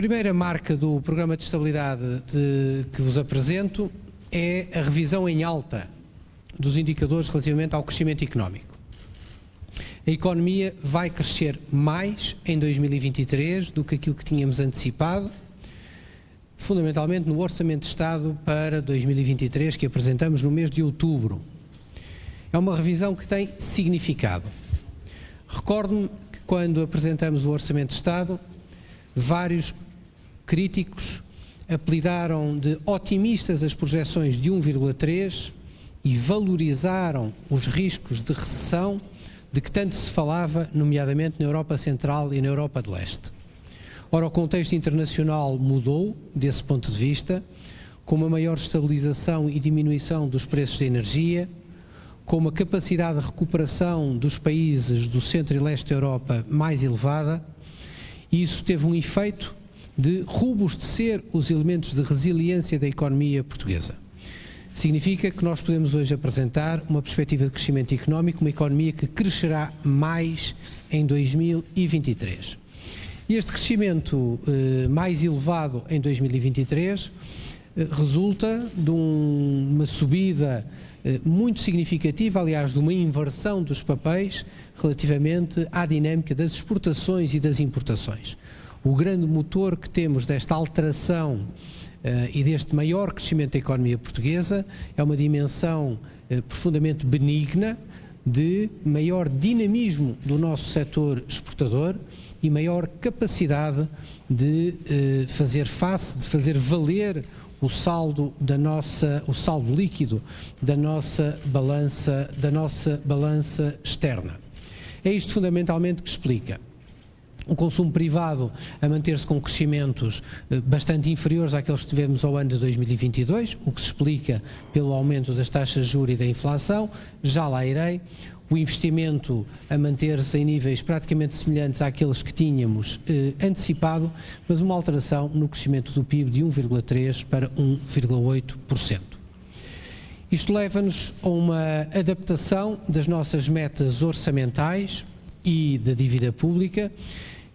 primeira marca do Programa de Estabilidade de, que vos apresento é a revisão em alta dos indicadores relativamente ao crescimento económico. A economia vai crescer mais em 2023 do que aquilo que tínhamos antecipado, fundamentalmente no Orçamento de Estado para 2023 que apresentamos no mês de outubro. É uma revisão que tem significado. Recordo-me que quando apresentamos o Orçamento de Estado, vários críticos apelidaram de otimistas as projeções de 1,3 e valorizaram os riscos de recessão de que tanto se falava, nomeadamente na Europa Central e na Europa de Leste. Ora, o contexto internacional mudou desse ponto de vista, com uma maior estabilização e diminuição dos preços da energia, com uma capacidade de recuperação dos países do centro e leste da Europa mais elevada, e isso teve um efeito de robustecer os elementos de resiliência da economia portuguesa. Significa que nós podemos hoje apresentar uma perspectiva de crescimento económico, uma economia que crescerá mais em 2023. E este crescimento eh, mais elevado em 2023 eh, resulta de um, uma subida eh, muito significativa, aliás, de uma inversão dos papéis relativamente à dinâmica das exportações e das importações o grande motor que temos desta alteração uh, e deste maior crescimento da economia portuguesa é uma dimensão uh, profundamente benigna de maior dinamismo do nosso setor exportador e maior capacidade de uh, fazer face, de fazer valer o saldo da nossa, o saldo líquido da nossa balança, da nossa balança externa. É isto fundamentalmente que explica o consumo privado a manter-se com crescimentos eh, bastante inferiores àqueles que tivemos ao ano de 2022, o que se explica pelo aumento das taxas de juros e da inflação, já lá irei. O investimento a manter-se em níveis praticamente semelhantes àqueles que tínhamos eh, antecipado, mas uma alteração no crescimento do PIB de 1,3% para 1,8%. Isto leva-nos a uma adaptação das nossas metas orçamentais e da dívida pública,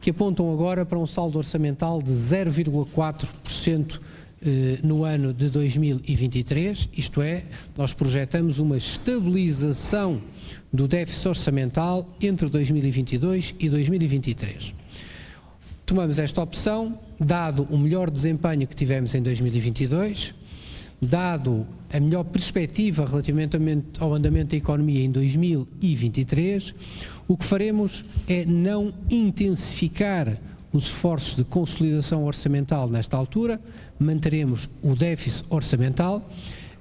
que apontam agora para um saldo orçamental de 0,4% eh, no ano de 2023, isto é, nós projetamos uma estabilização do déficit orçamental entre 2022 e 2023. Tomamos esta opção, dado o melhor desempenho que tivemos em 2022, dado a melhor perspectiva relativamente ao andamento da economia em 2023, o que faremos é não intensificar os esforços de consolidação orçamental nesta altura, manteremos o déficit orçamental,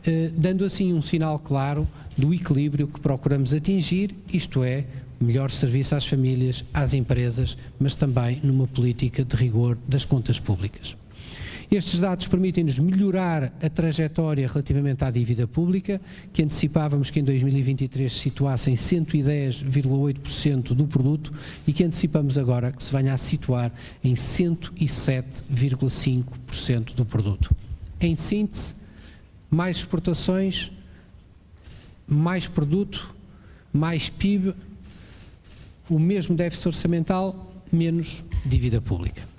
eh, dando assim um sinal claro do equilíbrio que procuramos atingir, isto é, melhor serviço às famílias, às empresas, mas também numa política de rigor das contas públicas. Estes dados permitem-nos melhorar a trajetória relativamente à dívida pública, que antecipávamos que em 2023 se situasse em 110,8% do produto e que antecipamos agora que se venha a situar em 107,5% do produto. Em síntese, mais exportações, mais produto, mais PIB, o mesmo déficit orçamental, menos dívida pública.